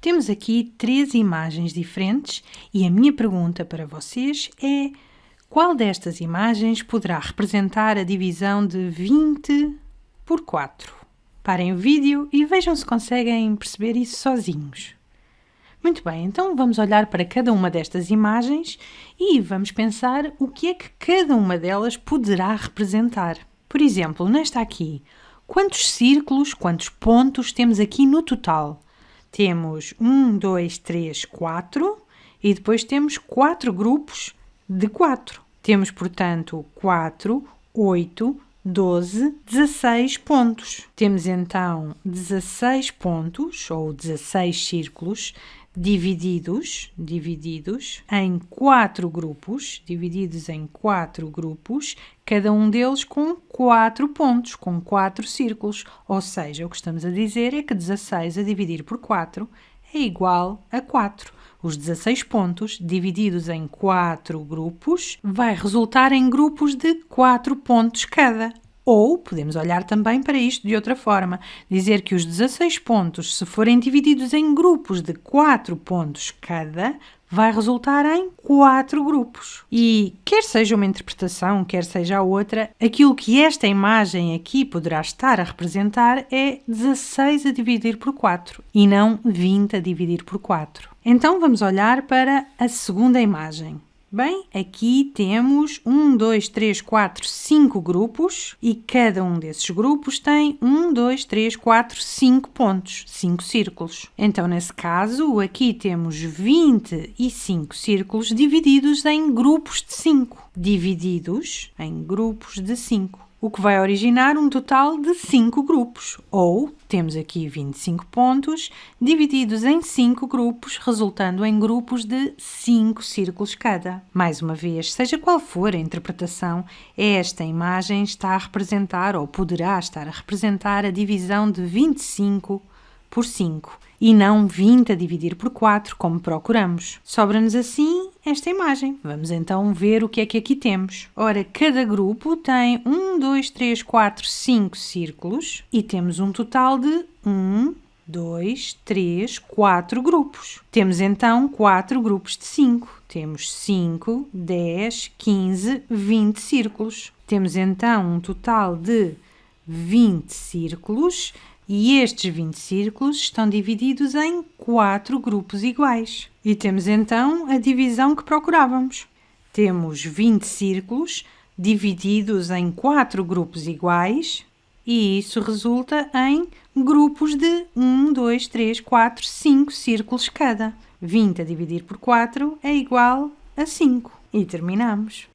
Temos aqui três imagens diferentes e a minha pergunta para vocês é qual destas imagens poderá representar a divisão de 20 por 4? Parem o vídeo e vejam se conseguem perceber isso sozinhos. Muito bem, então vamos olhar para cada uma destas imagens e vamos pensar o que é que cada uma delas poderá representar. Por exemplo, nesta aqui, quantos círculos, quantos pontos temos aqui no total? Temos 1, 2, 3, 4 e depois temos quatro grupos de 4. Temos, portanto, 4, 8, 12, 16 pontos. Temos então 16 pontos ou 16 círculos divididos, divididos em quatro grupos, divididos em quatro grupos, cada um deles com quatro pontos, com quatro círculos. Ou seja, o que estamos a dizer é que 16 a dividir por 4 é igual a 4. Os 16 pontos, divididos em quatro grupos, vai resultar em grupos de 4 pontos cada. Ou podemos olhar também para isto de outra forma, dizer que os 16 pontos, se forem divididos em grupos de 4 pontos cada, vai resultar em 4 grupos. E quer seja uma interpretação, quer seja a outra, aquilo que esta imagem aqui poderá estar a representar é 16 a dividir por 4 e não 20 a dividir por 4. Então vamos olhar para a segunda imagem. Bem, aqui temos 1, 2, 3, 4, 5 grupos e cada um desses grupos tem 1, 2, 3, 4, 5 pontos, 5 círculos. Então, nesse caso, aqui temos 25 círculos divididos em grupos de 5. Divididos em grupos de 5 o que vai originar um total de 5 grupos, ou temos aqui 25 pontos divididos em 5 grupos, resultando em grupos de 5 círculos cada. Mais uma vez, seja qual for a interpretação, esta imagem está a representar ou poderá estar a representar a divisão de 25 por 5 e não 20 a dividir por 4, como procuramos. Sobra-nos assim esta imagem. Vamos então ver o que é que aqui temos. Ora, cada grupo tem 1, 2, 3, 4, 5 círculos e temos um total de 1, 2, 3, 4 grupos. Temos então 4 grupos de 5. Temos 5, 10, 15, 20 círculos. Temos então um total de 20 círculos e estes 20 círculos estão divididos em quatro grupos iguais. E temos então a divisão que procurávamos. Temos 20 círculos divididos em quatro grupos iguais e isso resulta em grupos de 1, 2, 3, 4, 5 círculos cada. 20 a dividir por 4 é igual a 5. E terminamos.